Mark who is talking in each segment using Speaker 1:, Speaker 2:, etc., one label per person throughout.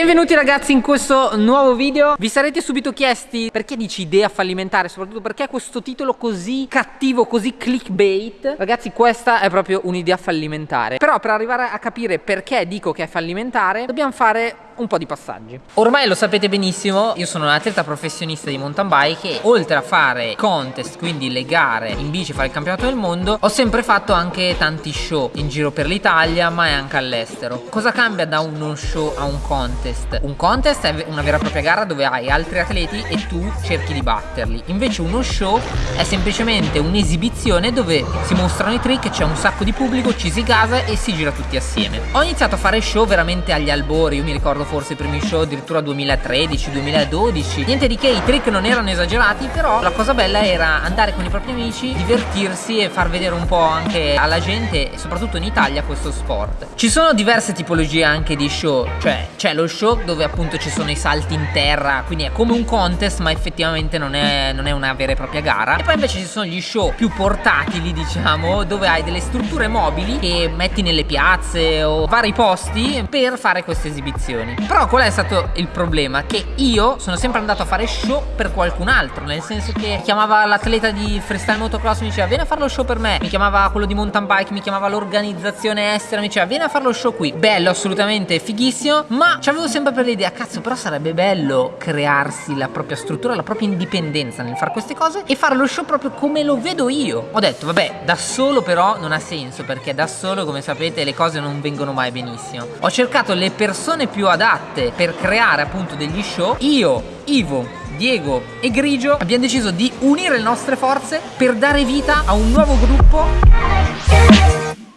Speaker 1: Benvenuti ragazzi in questo nuovo video. Vi sarete subito chiesti perché dici idea fallimentare? Soprattutto perché questo titolo così cattivo, così clickbait? Ragazzi questa è proprio un'idea fallimentare. Però per arrivare a capire perché dico che è fallimentare Dobbiamo fare un po' di passaggi. Ormai lo sapete benissimo Io sono un atleta professionista di mountain bike E oltre a fare contest, quindi le gare in bici, fare il campionato del mondo Ho sempre fatto anche tanti show in giro per l'Italia Ma anche all'estero. Cosa cambia da uno show a un contest? Un contest è una vera e propria gara dove hai altri atleti e tu cerchi di batterli. Invece uno show è semplicemente un'esibizione dove si mostrano i trick, c'è un sacco di pubblico, ci si gasa e si gira tutti assieme. Ho iniziato a fare show veramente agli albori, io mi ricordo forse i primi show addirittura 2013-2012 Niente di che, i trick non erano esagerati però la cosa bella era andare con i propri amici, divertirsi e far vedere un po' anche alla gente soprattutto in Italia questo sport. Ci sono diverse tipologie anche di show, cioè c'è lo show dove appunto ci sono i salti in terra quindi è come un contest ma effettivamente non è, non è una vera e propria gara. E poi invece ci sono gli show più portatili diciamo dove hai delle strutture mobili che metti nelle piazze o vari posti per fare queste esibizioni però qual è stato il problema? che io sono sempre andato a fare show per qualcun altro nel senso che chiamava l'atleta di freestyle motocross mi diceva vieni a fare lo show per me mi chiamava quello di mountain bike mi chiamava l'organizzazione estera mi diceva vieni a fare lo show qui bello assolutamente fighissimo ma c'avevo avevo sempre per l'idea, cazzo, però sarebbe bello crearsi la propria struttura, la propria indipendenza nel fare queste cose e fare lo show proprio come lo vedo io. Ho detto, vabbè, da solo però non ha senso, perché da solo, come sapete, le cose non vengono mai benissimo. Ho cercato le persone più adatte per creare appunto degli show. Io, Ivo, Diego e Grigio abbiamo deciso di unire le nostre forze per dare vita a un nuovo gruppo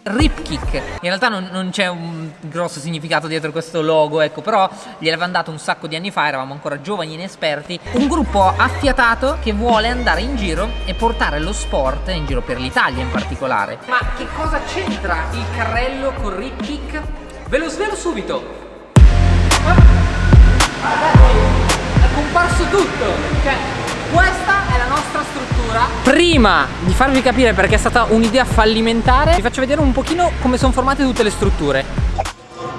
Speaker 1: Ripkick In realtà non, non c'è un grosso significato dietro questo logo Ecco però gliel'avevamo dato un sacco di anni fa Eravamo ancora giovani e inesperti Un gruppo affiatato che vuole andare in giro E portare lo sport in giro per l'Italia in particolare Ma che cosa c'entra il carrello con Ripkick? Ve lo svelo subito Ragazzi è comparso tutto Cioè questa è la nostra struttura. Prima di farvi capire perché è stata un'idea fallimentare Vi faccio vedere un pochino come sono formate tutte le strutture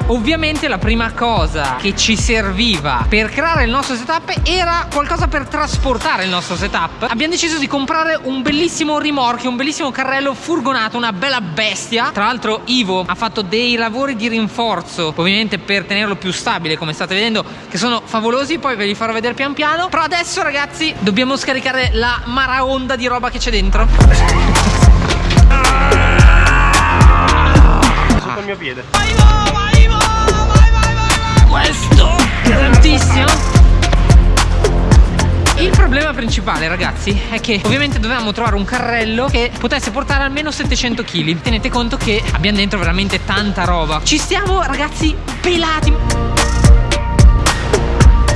Speaker 1: Ovviamente la prima cosa che ci serviva per creare il nostro setup era qualcosa per trasportare il nostro setup. Abbiamo deciso di comprare un bellissimo rimorchio, un bellissimo carrello furgonato, una bella bestia. Tra l'altro Ivo ha fatto dei lavori di rinforzo Ovviamente per tenerlo più stabile come state vedendo Che sono favolosi, poi ve li farò vedere pian piano. Però adesso ragazzi dobbiamo scaricare la maraonda di roba che c'è dentro.
Speaker 2: Sotto il mio piede
Speaker 1: Questo? Tantissimo. Il problema principale ragazzi è che ovviamente dovevamo trovare un carrello che potesse portare almeno 700 kg Tenete conto che abbiamo dentro veramente tanta roba. Ci stiamo ragazzi pelati.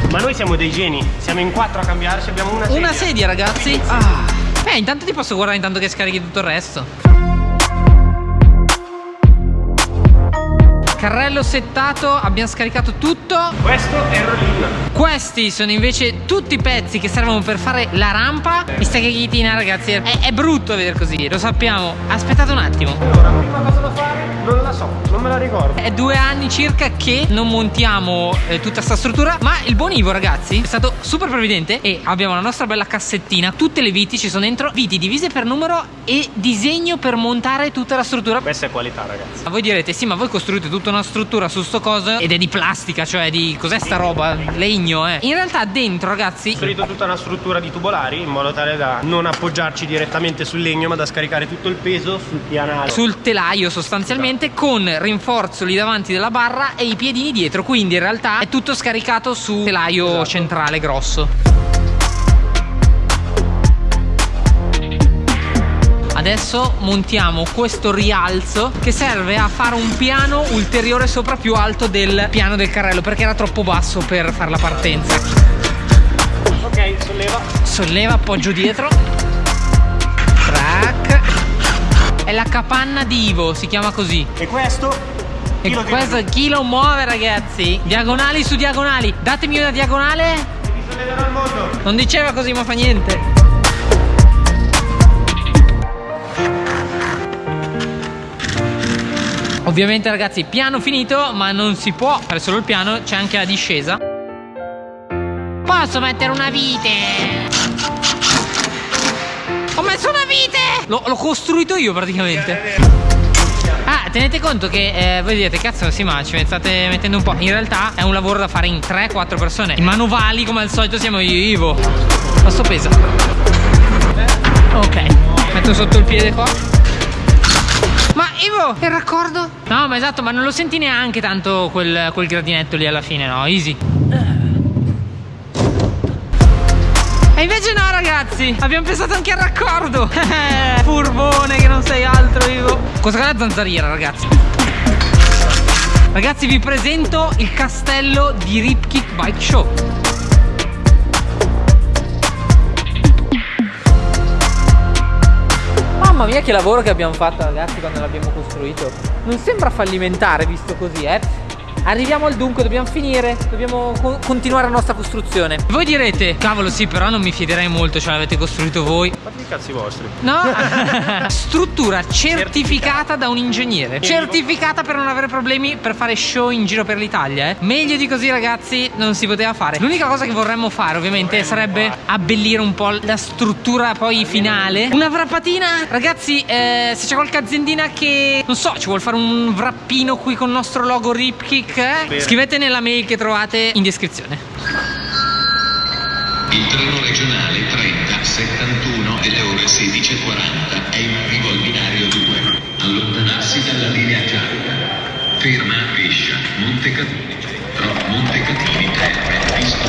Speaker 2: Ma noi siamo dei geni, siamo in quattro a cambiarci, abbiamo una sedia
Speaker 1: Una sedia. ragazzi. Ah. Beh intanto ti posso guardare intanto che scarichi tutto il resto Carrello settato, abbiamo scaricato tutto.
Speaker 2: Questo è il rollin
Speaker 1: Questi sono invece tutti i pezzi che servono per fare la rampa. Questa cachitina ragazzi. È, è brutto vedere così, lo sappiamo. Aspettate un attimo.
Speaker 2: Allora, prima cosa da fare? Non la so, non me la ricordo.
Speaker 1: È due anni circa che non montiamo eh, tutta sta struttura Ma il buon Ivo ragazzi è stato super previdente E abbiamo la nostra bella cassettina. Tutte le viti ci sono dentro Viti divise per numero e disegno per montare tutta la struttura.
Speaker 2: Questa è qualità ragazzi.
Speaker 1: Ma voi direte sì ma voi costruite tutto tutta una struttura su sto coso ed è di plastica, cioè di cos'è sta roba? Legno, eh. In realtà dentro, ragazzi,
Speaker 2: ho costruito tutta una struttura di tubolari in modo tale da non appoggiarci direttamente sul legno, ma da scaricare tutto il peso sul pianale.
Speaker 1: Sul telaio sostanzialmente esatto. con rinforzo lì davanti della barra e i piedini dietro, quindi in realtà è tutto scaricato sul telaio esatto. centrale grosso. Adesso montiamo questo rialzo che serve a fare un piano ulteriore sopra più alto del piano del carrello perché era troppo basso per fare la partenza.
Speaker 2: Ok, solleva.
Speaker 1: Solleva, appoggio dietro. Track. È la capanna di Ivo, si chiama così.
Speaker 2: E questo?
Speaker 1: E questo chi lo muove ragazzi? Diagonali su diagonali. Datemi una diagonale. Non diceva così ma fa niente. Ovviamente ragazzi piano finito ma non si può fare solo il piano C'è anche la discesa Posso mettere una vite? Ho messo una vite! L'ho costruito io praticamente Ah, tenete conto che eh, voi direte, cazzo, sì, ma ci state mettendo un po'. In realtà è un lavoro da fare in 3-4 persone. I manovali, come al solito, siamo io e Ivo. Questo pesa. Ok, metto sotto il piede qua. Ivo, il raccordo? No, ma esatto, ma non lo senti neanche tanto quel, quel gradinetto lì alla fine, no? Easy. E invece no ragazzi. Abbiamo pensato anche al raccordo. Furbone che non sei altro Ivo Cosa è la zanzariera ragazzi? Ragazzi vi presento il castello di Ripkick Bike Show mia che lavoro che abbiamo fatto ragazzi quando l'abbiamo costruito. Non sembra fallimentare visto così eh Arriviamo al dunque, dobbiamo finire Dobbiamo co continuare la nostra costruzione. Voi direte, cavolo sì, però non mi fiderei molto Ce l'avete costruito voi.
Speaker 2: Fate i cazzi vostri?
Speaker 1: No. Struttura certificata da un ingegnere. Certificata per non avere problemi Per fare show in giro per l'Italia eh. Meglio di così ragazzi non si poteva fare. L'unica cosa che vorremmo fare ovviamente vorremmo Sarebbe fare. abbellire un po' la struttura poi finale. Una wrappatina Ragazzi eh, se c'è qualche aziendina che Non so, ci vuole fare un wrappino qui con il nostro logo Ripkick link scrivete nella mail che trovate in descrizione.
Speaker 3: Il treno regionale 30 71 delle ore 16.40 è in arrivo al binario 2. Allontanarsi dalla linea gialla. Ferma a Pescia, Montecatini, Montecatini Terme, Prato,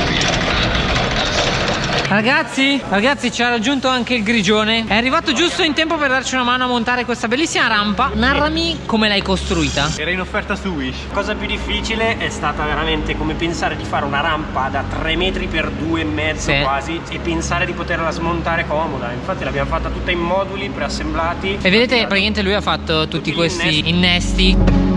Speaker 1: Ragazzi, ragazzi ci ha raggiunto anche il grigione. È arrivato giusto in tempo per darci una mano a montare questa bellissima rampa. Narrami come l'hai costruita?
Speaker 2: Era in offerta su Wish. La cosa più difficile è stata veramente come pensare di fare una rampa da 3 metri per 2 e mezzo sì. quasi E pensare di poterla smontare comoda. Infatti l'abbiamo fatta tutta in moduli preassemblati.
Speaker 1: E vedete praticamente lui ha fatto tutti, tutti questi innesti, innesti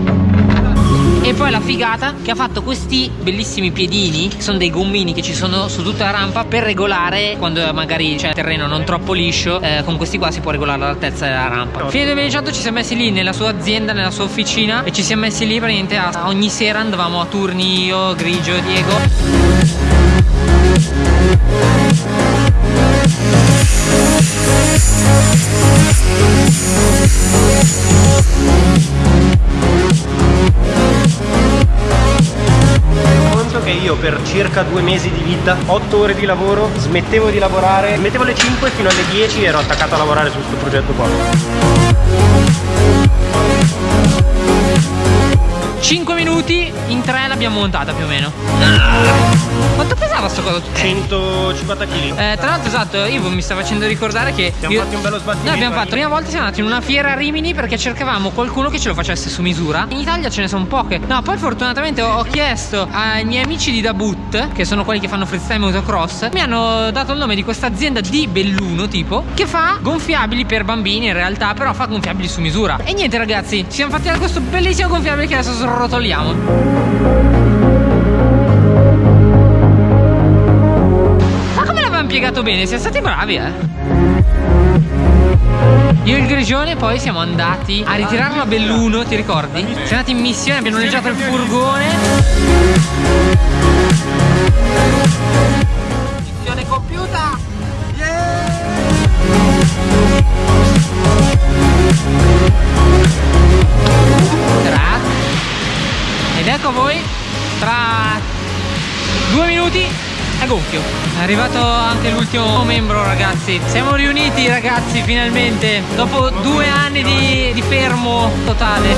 Speaker 1: e poi la figata che ha fatto questi bellissimi piedini che sono dei gommini che ci sono su tutta la rampa per regolare quando magari c'è terreno non troppo liscio eh, con questi qua si può regolare l'altezza della rampa. Fine 2018 ci siamo messi lì nella sua azienda nella sua officina e ci siamo messi lì praticamente a, ogni sera andavamo a turni io Grigio Diego
Speaker 2: io per circa due mesi di vita, 8 ore di lavoro, smettevo di lavorare, mettevo alle 5 fino alle 10 e ero attaccato a lavorare su questo progetto qua.
Speaker 1: 5 minuti in 3 l'abbiamo montata più o meno. Quanto pesava sto coso?
Speaker 2: 150 kg
Speaker 1: eh, Tra l'altro esatto Ivo mi sta facendo ricordare che
Speaker 2: Abbiamo io... fatto un bello sbattimento
Speaker 1: Noi abbiamo fatto la prima volta siamo andati in una fiera a Rimini Perché cercavamo qualcuno che ce lo facesse su misura. In Italia ce ne sono poche. No poi fortunatamente ho chiesto ai miei amici di Dabut Che sono quelli che fanno freestyle motocross Mi hanno dato il nome di questa azienda di Belluno tipo Che fa gonfiabili per bambini in realtà Però fa gonfiabili su misura. E niente ragazzi Ci siamo fatti questo bellissimo gonfiabile che adesso sono rotoliamo Ma come l'avevamo piegato bene? Siamo stati bravi eh io e il Grigione poi siamo andati a ritirarlo a Belluno, ti ricordi? Siamo andati in missione, abbiamo noleggiato il furgone arrivato anche l'ultimo membro ragazzi. Siamo riuniti ragazzi finalmente, dopo due anni di, di fermo totale.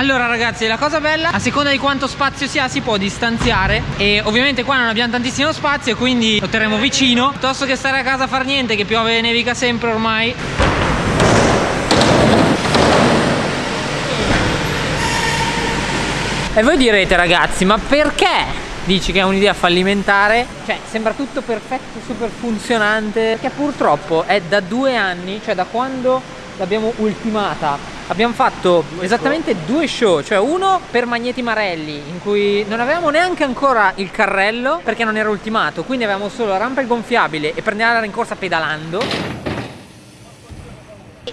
Speaker 1: Allora ragazzi la cosa bella A seconda di quanto spazio si ha si può distanziare. E ovviamente qua non abbiamo tantissimo spazio Quindi lo terremo vicino. Piuttosto che stare a casa a far niente Che piove e nevica sempre ormai. E voi direte ragazzi ma perché? Dici che è un'idea fallimentare? Cioè sembra tutto perfetto, super funzionante. Perché purtroppo è da due anni Cioè da quando l'abbiamo ultimata abbiamo fatto esattamente due show, cioè uno per Magneti Marelli, in cui non avevamo neanche ancora il carrello perché non era ultimato, quindi avevamo solo la rampa il gonfiabile e per andare in corsa pedalando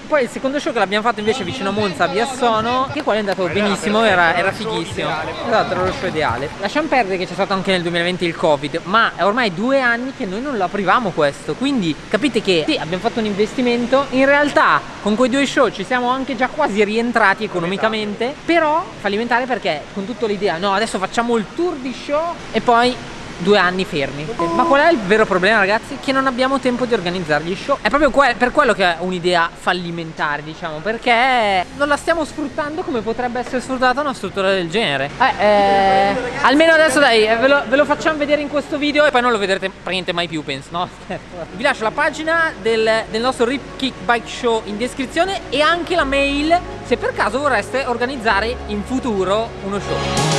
Speaker 1: poi il secondo show che l'abbiamo fatto invece vicino a Monza a Biassono che quello è andato benissimo era, era fighissimo. Esatto era lo show ideale. Lasciamo perdere che c'è stato anche nel 2020 il covid ma è ormai due anni che noi non lo aprivamo questo. Quindi capite che sì abbiamo fatto un investimento in realtà con quei due show ci siamo anche già quasi rientrati economicamente però fallimentare perché con tutta l'idea no adesso facciamo il tour di show e poi due anni fermi ma qual è il vero problema ragazzi? che non abbiamo tempo di organizzare gli show è proprio que per quello che è un'idea fallimentare diciamo perché non la stiamo sfruttando come potrebbe essere sfruttata una struttura del genere eh, eh, almeno adesso dai eh, ve lo, ve lo, facciamo vedere in questo video e poi non lo vedrete praticamente mai più penso no? vi lascio la pagina del, del nostro Rip Kick Bike Show in descrizione e anche la mail se per caso vorreste organizzare in futuro uno show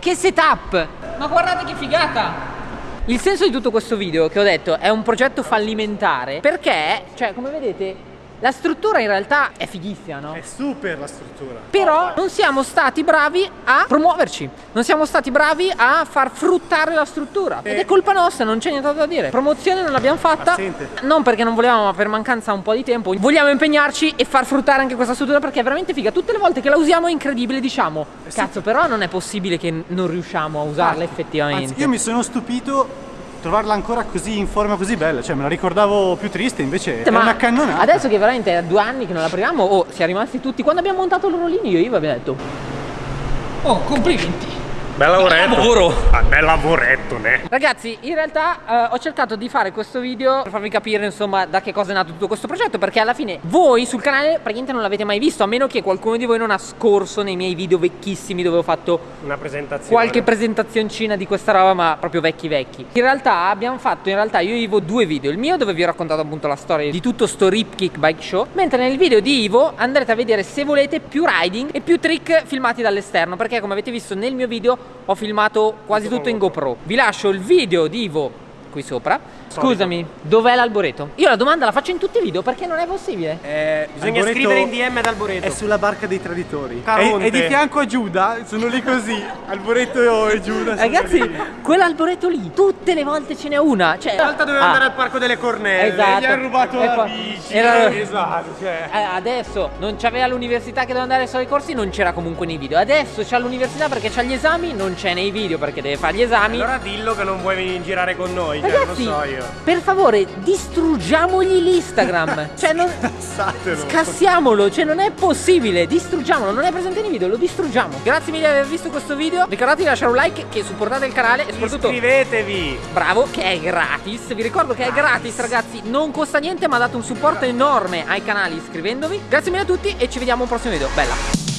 Speaker 1: Che setup! Ma guardate che figata! Il senso di tutto questo video che ho detto è un progetto fallimentare perché, cioè come vedete la struttura in realtà è fighissima, no?
Speaker 4: È super la struttura.
Speaker 1: Però non siamo stati bravi a promuoverci, non siamo stati bravi a far fruttare la struttura. Ed è colpa nostra, non c'è niente da dire. Promozione non l'abbiamo fatta.
Speaker 4: Assente.
Speaker 1: Non perché non volevamo, ma per mancanza un po' di tempo. Vogliamo impegnarci e far fruttare anche questa struttura perché è veramente figa. Tutte le volte che la usiamo è incredibile, diciamo. Cazzo, però non è possibile che non riusciamo a usarla effettivamente.
Speaker 4: Anzi, io mi sono stupito trovarla ancora così in forma così bella, cioè me la ricordavo più triste, invece è
Speaker 1: Ma
Speaker 4: una cannonata.
Speaker 1: Adesso che veramente è due anni che non la proviamo, oh, si è rimasti tutti. Quando abbiamo montato l'orolino io e Iva abbiamo detto Oh, complimenti!
Speaker 2: Bel lavoretto.
Speaker 1: lavoro.
Speaker 2: Ah, bel lavoretto, ne.
Speaker 1: Ragazzi, in realtà eh, ho cercato di fare questo video per farvi capire insomma da che cosa è nato tutto questo progetto perché alla fine voi sul canale praticamente non l'avete mai visto a meno che qualcuno di voi non ha scorso nei miei video vecchissimi dove ho fatto
Speaker 2: Una presentazione.
Speaker 1: qualche presentazioncina di questa roba ma proprio vecchi vecchi in realtà abbiamo fatto in realtà io e Ivo due video il mio dove vi ho raccontato appunto la storia di tutto sto Rip Kick Bike Show mentre nel video di Ivo andrete a vedere se volete più riding e più trick filmati dall'esterno perché come avete visto nel mio video ho filmato quasi tutto in GoPro. Vi lascio il video di Ivo qui sopra Scusami, dov'è l'alboreto? Io la domanda la faccio in tutti i video perché non è possibile
Speaker 4: Eh,
Speaker 2: Bisogna
Speaker 4: Alboreto
Speaker 2: scrivere in DM ad Alboreto.
Speaker 4: È sulla barca dei traditori.
Speaker 2: Caronte.
Speaker 4: E, e di fianco a Giuda, sono lì così. Alboreto e Giuda. sono
Speaker 1: Ragazzi, quell'alboreto lì, tutte le volte ce n'è una. Cioè,
Speaker 2: Una volta doveva
Speaker 1: ah,
Speaker 2: andare al parco delle cornelle.
Speaker 1: Esatto.
Speaker 4: Gli ha rubato
Speaker 1: E
Speaker 4: la bici.
Speaker 1: era-
Speaker 4: Esatto, cioè.
Speaker 1: Eh, adesso non c'aveva l'università che doveva andare solo ai corsi, non c'era comunque nei video. Adesso c'ha l'università perché c'ha gli esami, non c'è nei video perché deve fare gli esami.
Speaker 2: Allora dillo che non vuoi venire girare con noi, cioè,
Speaker 1: Ragazzi,
Speaker 2: lo so io.
Speaker 1: Per favore, distruggiamogli l'Instagram. cioè, non. Scassiamolo, cioè non è possibile, distruggiamolo, non è presente nei video, lo distruggiamo. Grazie mille di aver visto questo video. Ricordatevi di lasciare un like che supportate il canale e soprattutto
Speaker 2: Iscrivetevi.
Speaker 1: bravo che è gratis vi ricordo che è gratis ragazzi non costa niente ma date un supporto enorme ai canali iscrivendovi grazie mille a tutti e ci vediamo al prossimo video bella